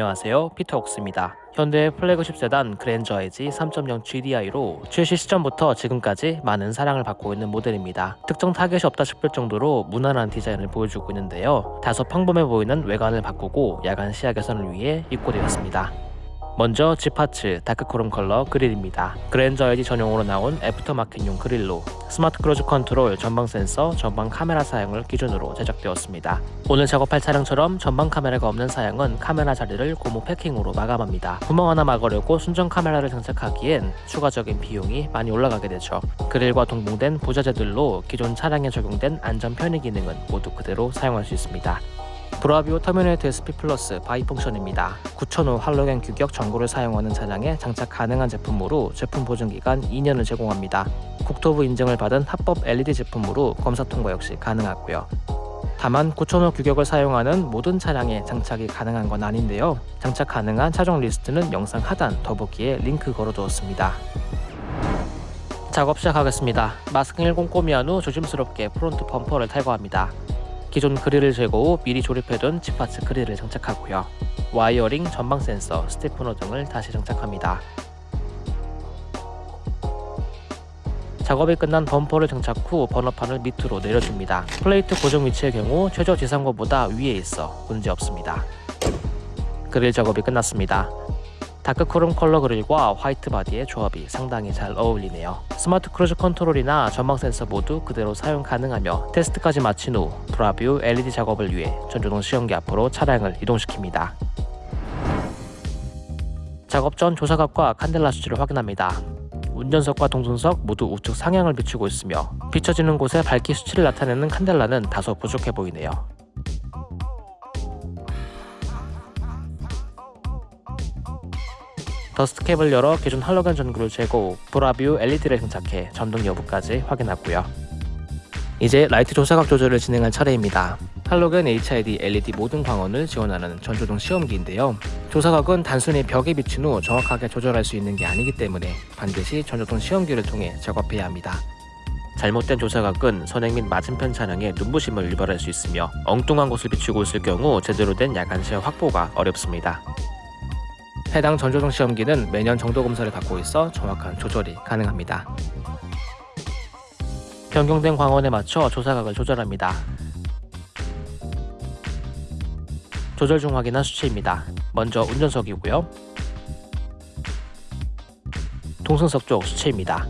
안녕하세요. 피터 옥스입니다. 현대의 플래그십 세단 그랜저 HG 3.0 GDI로 출시 시점부터 지금까지 많은 사랑을 받고 있는 모델입니다. 특정 타겟이 없다 싶을 정도로 무난한 디자인을 보여주고 있는데요. 다소 평범해 보이는 외관을 바꾸고 야간 시야 개선을 위해 입고되었습니다. 먼저 G파츠 dark chrome 컬러 그릴입니다. 그랜저 HG 전용으로 나온 aftermarket용 그릴로 smart cruise control 전방 센서, 전방 카메라 사양을 기준으로 제작되었습니다. 오늘 작업할 차량처럼 전방 카메라가 없는 사양은 카메라 자리를 고무 패킹으로 마감합니다. 구멍 하나 막으려고 순정 카메라를 장착하기엔 추가적인 비용이 많이 올라가게 되죠. 그릴과 동봉된 부자재들로 기존 차량에 적용된 안전 편의 기능은 모두 그대로 사용할 수 있습니다. 브라비오 터미네이트 SP 플러스 bi function입니다. 9000호 할로겐 규격 전구를 사용하는 차량에 장착 가능한 제품으로 제품 보증기간 2년을 제공합니다. 국토부 인증을 받은 합법 LED 제품으로 검사 통과 역시 가능하고요. 다만 9000호 규격을 사용하는 모든 차량에 장착이 가능한 건 아닌데요. 장착 가능한 차종 리스트는 영상 하단 더보기에 링크 걸어두었습니다. 작업 시작하겠습니다. 마스킹을 꼼꼼히 한 후 조심스럽게 front 범퍼를 탈거합니다. 기존 그릴을 제거 후 미리 조립해둔 지파츠 그릴을 장착하고요. wiring, 전방 센서, stiffener 등을 다시 장착합니다. 작업이 끝난 범퍼를 장착 후 번호판을 밑으로 내려줍니다. plate 고정 위치의 경우 최저 지상고보다 위에 있어 문제없습니다. 그릴 작업이 끝났습니다. dark chrome 컬러 그릴과 화이트 바디의 조합이 상당히 잘 어울리네요. smart cruise control이나 전방 센서 모두 그대로 사용 가능하며 테스트까지 마친 후 브라뷰 LED 작업을 위해 전조등 시험기 앞으로 차량을 이동시킵니다. 작업 전 조사각과 칸델라 수치를 확인합니다. 운전석과 동승석 모두 우측 상향을 비추고 있으며 비춰지는 곳에 밝기 수치를 나타내는 칸델라는 다소 부족해 보이네요. dust cap을 열어 기존 할로겐 전구를 제거 후 브라뷰 LED를 장착해 전등 여부까지 확인하고요. 이제 라이트 조사각 조절을 진행할 차례입니다. 할로겐 HID LED 모든 광원을 지원하는 전조등 시험기인데요. 조사각은 단순히 벽에 비친 후 정확하게 조절할 수 있는 게 아니기 때문에 반드시 전조등 시험기를 통해 작업해야 합니다. 잘못된 조사각은 선행 및 맞은편 차량에 눈부심을 유발할 수 있으며 엉뚱한 곳을 비추고 있을 경우 제대로 된 야간 시야 확보가 어렵습니다. 해당 전조등 시험기는 매년 정도 검사를 받고 있어 정확한 조절이 가능합니다. 변경된 광원에 맞춰 조사각을 조절합니다. 조절 중 확인한 수치입니다. 먼저 운전석이고요. 동승석 쪽 수치입니다.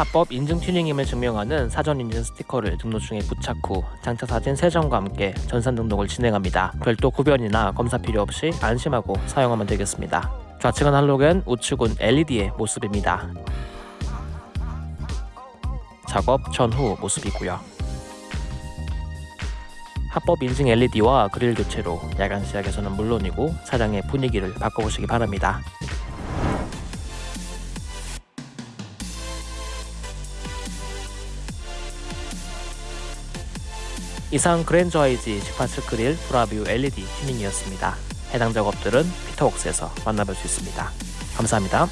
합법 인증 튜닝임을 증명하는 사전 인증 스티커를 등록 중에 부착 후 장착 사진 3장과 함께 전산 등록을 진행합니다. 별도 구변이나 검사 필요 없이 안심하고 사용하면 되겠습니다. 좌측은 할로겐, 우측은 LED의 모습입니다. 작업 전후 모습이고요. 합법 인증 LED와 그릴 교체로 야간 시야에서는 물론이고 차량의 분위기를 바꿔보시기 바랍니다. 이상 그랜저 아이지 지파츠 그릴 브라뷰 LED 튜닝이었습니다. 해당 작업들은 피터웍스에서 만나볼 수 있습니다. 감사합니다.